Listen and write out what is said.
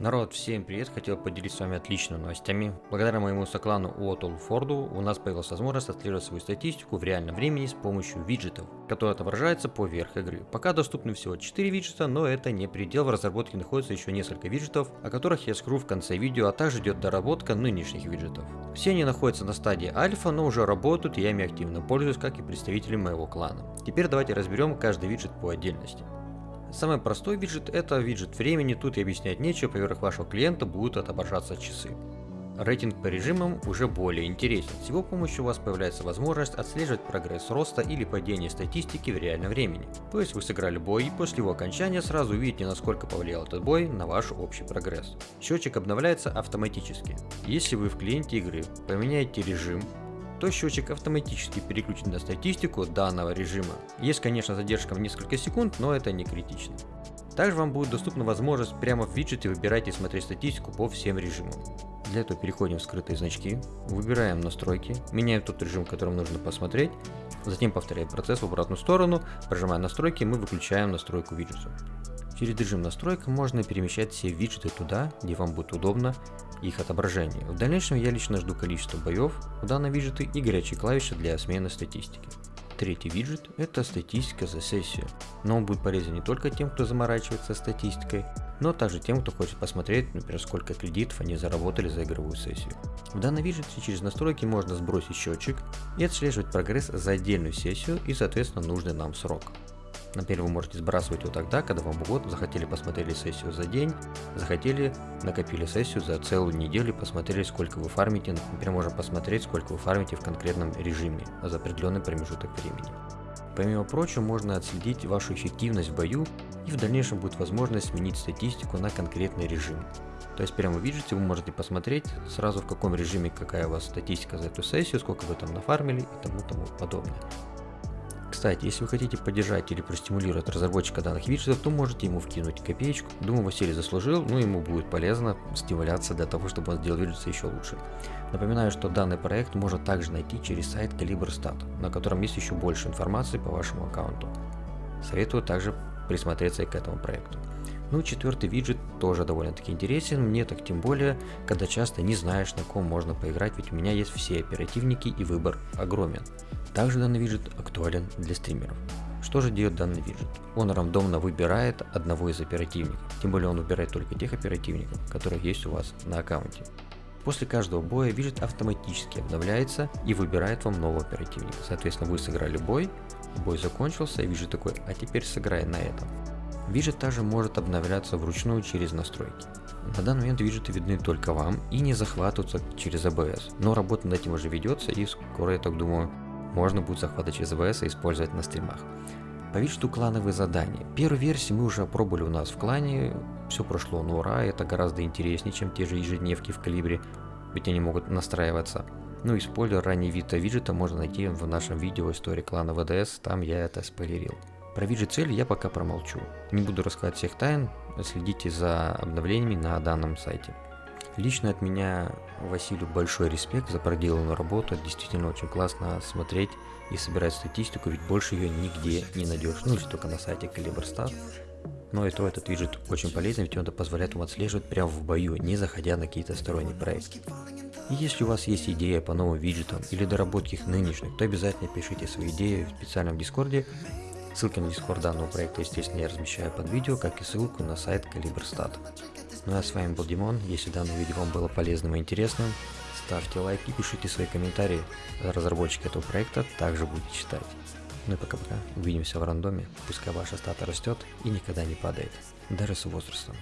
Народ, всем привет! Хотел поделиться с вами отличными новостями. Благодаря моему соклану Уотл Форду у нас появилась возможность отслеживать свою статистику в реальном времени с помощью виджетов, которые отображаются поверх игры. Пока доступны всего 4 виджета, но это не предел, в разработке находится еще несколько виджетов, о которых я скажу в конце видео, а также идет доработка нынешних виджетов. Все они находятся на стадии альфа, но уже работают и я ими активно пользуюсь, как и представители моего клана. Теперь давайте разберем каждый виджет по отдельности. Самый простой виджет это виджет времени, тут и объяснять нечего, поверх вашего клиента будут отображаться часы. Рейтинг по режимам уже более интересен. С его помощью у вас появляется возможность отслеживать прогресс роста или падения статистики в реальном времени. То есть вы сыграли бой и после его окончания сразу увидите насколько повлиял этот бой на ваш общий прогресс. Счетчик обновляется автоматически. Если вы в клиенте игры поменяете режим, то счетчик автоматически переключит на статистику данного режима. Есть конечно задержка в несколько секунд, но это не критично. Также вам будет доступна возможность прямо в виджете выбирать и смотреть статистику по всем режимам. Для этого переходим в скрытые значки, выбираем настройки, меняем тот режим, которым нужно посмотреть, затем повторяем процесс в обратную сторону, прожимая настройки, мы выключаем настройку виджета. Через режим настроек можно перемещать все виджеты туда, где вам будет удобно их отображение. В дальнейшем я лично жду количество боев в данном виджете и горячие клавиши для смены статистики. Третий виджет – это статистика за сессию, но он будет полезен не только тем, кто заморачивается статистикой, но также тем, кто хочет посмотреть, например, сколько кредитов они заработали за игровую сессию. В данном виджете через настройки можно сбросить счетчик и отслеживать прогресс за отдельную сессию и соответственно нужный нам срок. Например, вы можете сбрасывать его тогда, когда вам год захотели посмотрели сессию за день, захотели накопили сессию за целую неделю, посмотрели сколько вы фармите, например, можно посмотреть сколько вы фармите в конкретном режиме за определенный промежуток времени. Помимо прочего, можно отследить вашу эффективность в бою и в дальнейшем будет возможность сменить статистику на конкретный режим. То есть прямо в виджете вы можете посмотреть сразу в каком режиме какая у вас статистика за эту сессию, сколько вы там нафармили и тому тому подобное. Кстати, если вы хотите поддержать или простимулировать разработчика данных виджетов, то можете ему вкинуть копеечку. Думаю, Василий заслужил, но ему будет полезно стимуляция для того, чтобы он сделал виджеты еще лучше. Напоминаю, что данный проект можно также найти через сайт CaliberStat, на котором есть еще больше информации по вашему аккаунту. Советую также присмотреться и к этому проекту. Ну, четвертый виджет тоже довольно-таки интересен, мне так тем более, когда часто не знаешь, на ком можно поиграть, ведь у меня есть все оперативники и выбор огромен. Также данный виджет актуален для стримеров. Что же делает данный виджет? Он рандомно выбирает одного из оперативников, тем более он выбирает только тех оперативников, которые есть у вас на аккаунте. После каждого боя виджет автоматически обновляется и выбирает вам нового оперативника. Соответственно, вы сыграли бой, бой закончился, и виджет такой, а теперь сыграй на этом. Виджет также может обновляться вручную через настройки. На данный момент виджеты видны только вам и не захватываются через ABS, но работа над этим уже ведется и скоро, я так думаю, можно будет захватывать через ABS и использовать на стримах. По виджету клановые задания. Первую версию мы уже опробовали у нас в клане, все прошло на ура, это гораздо интереснее, чем те же ежедневки в калибре, ведь они могут настраиваться. Ну и спойлер, ранний вид виджета можно найти в нашем видео истории клана ВДС, там я это спойлерил. Про цели я пока промолчу. Не буду рассказывать всех тайн, следите за обновлениями на данном сайте. Лично от меня Василию большой респект за проделанную работу, действительно очень классно смотреть и собирать статистику, ведь больше ее нигде не найдешь, ну если только на сайте CaliberStat. Но и то этот виджет очень полезен, ведь он позволяет вам отслеживать прямо в бою, не заходя на какие-то сторонние проекты. И если у вас есть идея по новым виджетам или доработки их нынешних, то обязательно пишите свои идеи в специальном дискорде, Ссылки на дискорд данного проекта, естественно, я размещаю под видео, как и ссылку на сайт CaliberStat. Ну а с вами был Димон, если данное видео вам было полезным и интересным, ставьте лайк и пишите свои комментарии, разработчик этого проекта также будет читать. Ну и пока-пока, увидимся в рандоме, пускай ваша стата растет и никогда не падает, даже с возрастом.